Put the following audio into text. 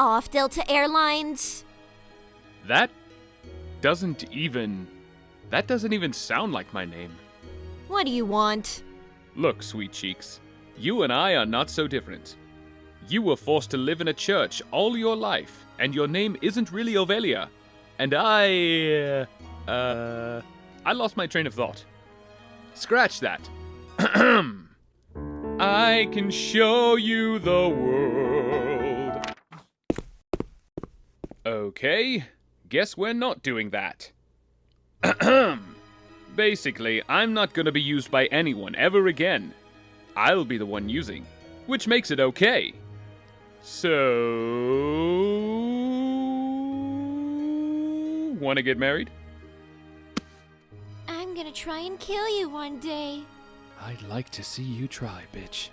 off, Delta Airlines. That doesn't even. That doesn't even sound like my name. What do you want? Look, sweet cheeks, you and I are not so different. You were forced to live in a church all your life, and your name isn't really Ovelia. And I. Uh. uh I lost my train of thought. Scratch that. I can show you the world. Okay, guess we're not doing that. Basically, I'm not gonna be used by anyone ever again. I'll be the one using, which makes it okay. So. Wanna get married? I'm gonna try and kill you one day. I'd like to see you try, bitch.